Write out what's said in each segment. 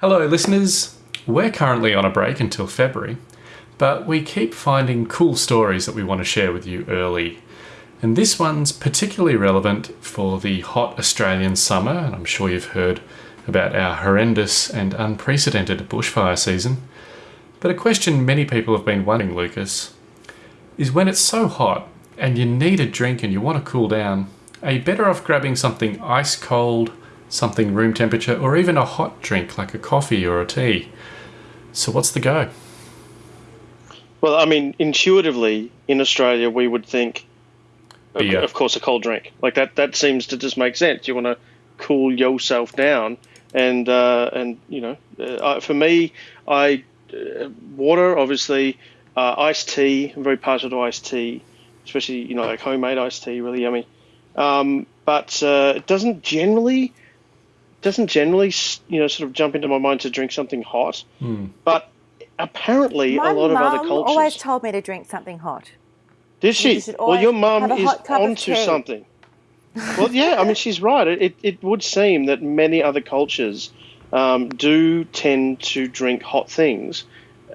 Hello, listeners. We're currently on a break until February, but we keep finding cool stories that we want to share with you early. And this one's particularly relevant for the hot Australian summer, and I'm sure you've heard about our horrendous and unprecedented bushfire season. But a question many people have been wondering, Lucas, is when it's so hot and you need a drink and you want to cool down, are you better off grabbing something ice cold, something room temperature, or even a hot drink like a coffee or a tea? So, what's the go? Well, I mean, intuitively in Australia, we would think, of, Beer. of course, a cold drink. Like that. That seems to just make sense. You want to cool yourself down, and uh, and you know, uh, for me, I uh, water obviously, uh, iced tea. I'm very partial to iced tea, especially you know like homemade iced tea, really yummy. Um, but uh, it doesn't generally doesn't generally you know sort of jump into my mind to drink something hot. But apparently, My a lot of other mum cultures. always told me to drink something hot. Did she? You Well, your mum is hot cup of onto something. Well, yeah, I mean, she's right. It, it, it would seem that many other cultures um, do tend to drink hot things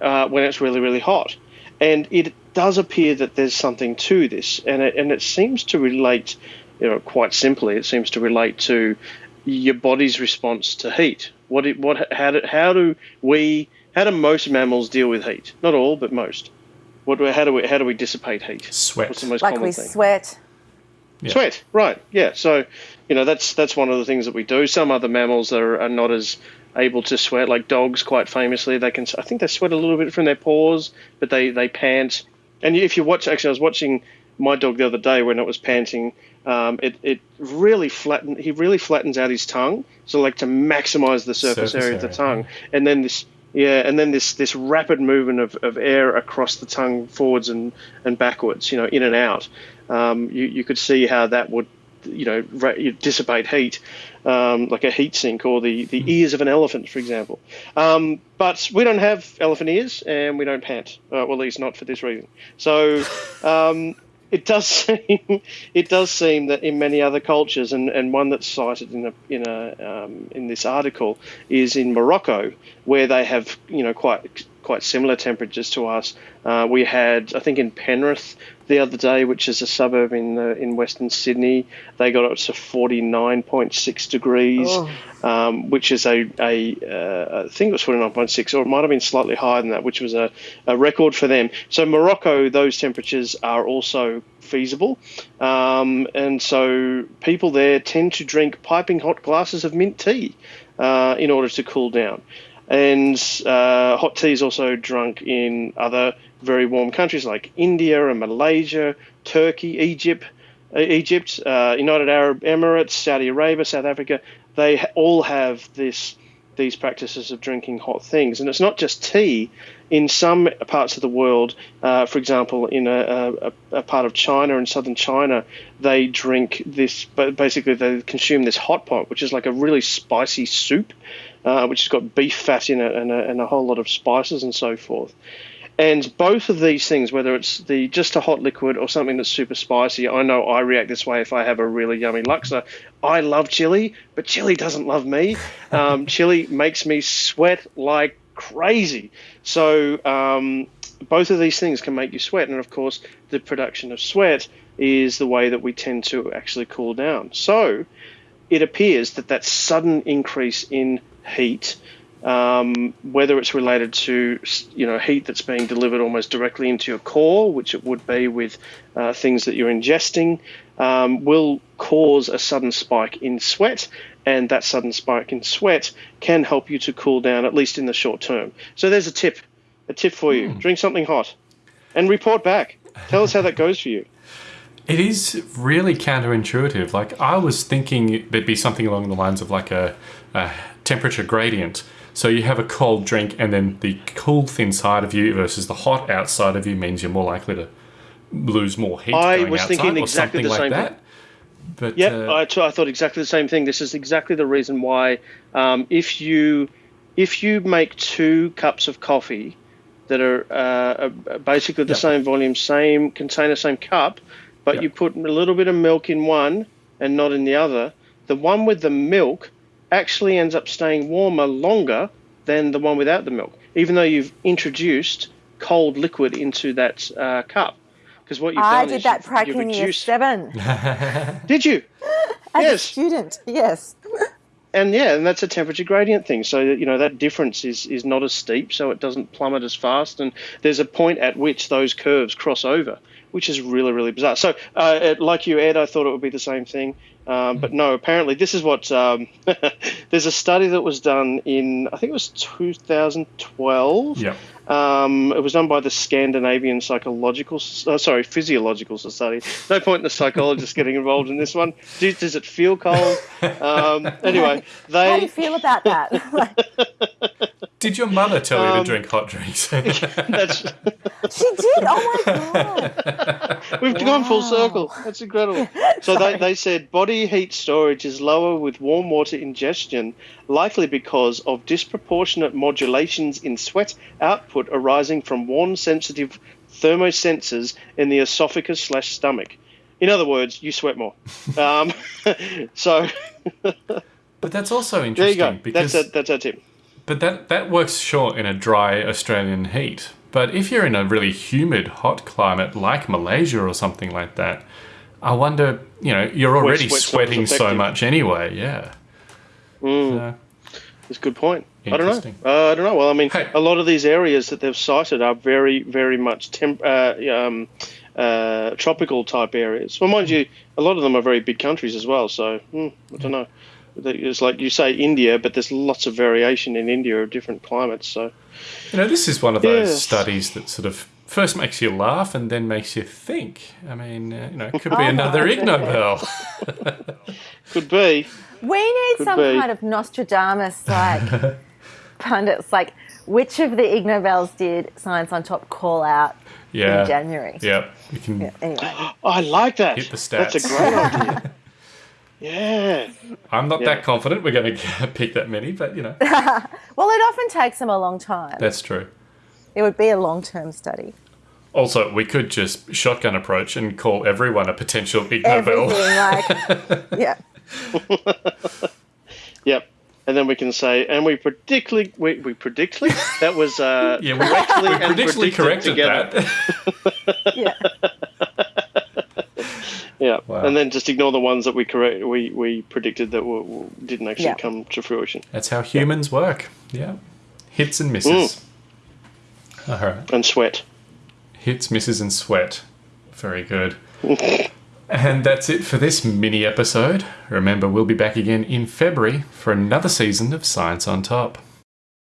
uh, when it's really, really hot. And it does appear that there's something to this. And it, and it seems to relate, you know, quite simply, it seems to relate to your body's response to heat. What, it, what, how, do, how do we, how do most mammals deal with heat? Not all, but most. What, how do we, how do we dissipate heat? Sweat. What's the most Like common we thing? sweat. Yeah. Sweat, right? Yeah. So, you know, that's that's one of the things that we do. Some other mammals are, are not as able to sweat, like dogs. Quite famously, they can. I think they sweat a little bit from their paws, but they they pant. And if you watch, actually, I was watching my dog the other day when it was panting. Um, it it really flattened. He really flattens out his tongue, so like to maximize the surface, Surface area of the tongue, and then this. Yeah, and then this, this rapid movement of, of air across the tongue forwards and, and backwards, you know, in and out. Um, you, you could see how that would you know ra- dissipate heat um, like a heat sink or the, the ears of an elephant for example um, but we don't have elephant ears and we don't pant uh, well at least not for this reason so um, it does seem it does seem that in many other cultures and, and one that's cited in a in a um, in this article is in Morocco where they have you know quite quite similar temperatures to us. Uh, we had I think in Penrith the other day, which is a suburb in the, in Western Sydney, they got up to forty nine point six degrees, Oh. um, which is a a uh, I think it was forty nine point six, or it might have been slightly higher than that, which was a, a record for them. So Morocco, those temperatures are also feasible, um, and so people there tend to drink piping hot glasses of mint tea uh, in order to cool down. And uh, hot tea is also drunk in other very warm countries like India and Malaysia, Turkey, Egypt, uh, Egypt, uh, United Arab Emirates, Saudi Arabia, South Africa. They all have this these practices of drinking hot things, and it's not just tea. In some parts of the world, uh, for example, in a, a, a part of China, in southern China, they drink this. But basically, they consume this hot pot, which is like a really spicy soup, uh, which has got beef fat in it and a, and a whole lot of spices and so forth. And both of these things, whether it's the just a hot liquid or something that's super spicy, I know I react this way if I have a really yummy laksa. I love chili, but chili doesn't love me. Um, chili makes me sweat like crazy. So um, both of these things can make you sweat, and of course, the production of sweat is the way that we tend to actually cool down. So it appears that that sudden increase in heat um, whether it's related to you know heat that's being delivered almost directly into your core, which it would be with uh, things that you're ingesting, um, will cause a sudden spike in sweat, and that sudden spike in sweat can help you to cool down at least in the short term. So there's a tip, a tip for you: drink something hot, and report back. Tell us how that goes for you. It is really counterintuitive. Like I was thinking there'd be something along the lines of like a, a temperature gradient. So you have a cold drink, and then the cool inside of you versus the hot outside of you means you're more likely to lose more heat. I was thinking exactly the like same that. But Yep, uh, I, t- I thought exactly the same thing. This is exactly the reason why um, if you if you make two cups of coffee that are uh, uh, basically the Yep. same volume, same container, same cup, but Yep. you put a little bit of milk in one and not in the other, the one with the milk actually ends up staying warmer longer than the one without the milk, even though you've introduced cold liquid into that uh, cup. Because what you've I done did is that you've- prac you've in year seven Did you? as a student. Yes. and yeah, and that's a temperature gradient thing. So that, you know that difference is is not as steep, so it doesn't plummet as fast. And there's a point at which those curves cross over, which is really really bizarre. So uh, it- like you, Ed, I thought it would be the same thing, um, but no. Apparently, this is what um, there's a study that was done in I think it was 2012. Yep. Um, it was done by the Scandinavian Psychological, uh, sorry, Physiological Society. No point in the psychologists getting involved in this one. Do, does it feel cold? Um, anyway, How do you feel about that? Did your mother tell you to Um, drink hot drinks? that's she did. Oh my god. we've gone full circle. That's incredible. So they, they said body heat storage is lower with warm water ingestion, likely because of disproportionate modulations in sweat output arising from warm sensitive thermosensors in the esophagus slash stomach. In other words, you sweat more. Um, so but that's also interesting. there you interesting go. because That's a, that's our tip. but that that works sure in a dry Australian heat. But if you're in a really humid, hot climate like Malaysia or something like that, I wonder, you know, you're already as sweating so much anyway. Yeah. So, That's a good point. I don't know. Uh, I don't know. Well, I mean, Hey. a lot of these areas that they've cited are very, very much temp- uh, um, uh, tropical type areas. Well, mind you, a lot of them are very big countries as well. So hmm, I don't know. It's like you say India, but there's lots of variation in India of different climates. So you know, this is one of those Yes. studies that sort of first makes you laugh and then makes you think. I mean, uh, you know, it could be Oh, another my Ig Nobel. could be. We need some be. kind of Nostradamus like pundits, like which of the Ig Nobels did Science on Top call out Yeah. in January? Yeah. We can Anyway, I like that. Hit the That's a great idea. Yeah. I'm not Yeah. that confident we're going to pick that many, but you know, well, it often takes them a long time. that's true. It would be a long-term study. Also, we could just shotgun approach and call everyone a potential Ig Nobel. Everything like, yeah. Yep. And then we can say, and we predictly, we, we predictly, that was uh, Yeah, we, correctly we and predictably predicted corrected together. that. Yeah. Yeah, Wow. and then just ignore the ones that we correct we, we predicted that were, were- didn't actually Yeah. come to fruition. That's how humans work. Yeah. Hits and misses. Mm. All right. And sweat. Hits, misses, and sweat. Very good. and that's it for this mini episode. Remember, we'll be back again in February for another season of Science on Top.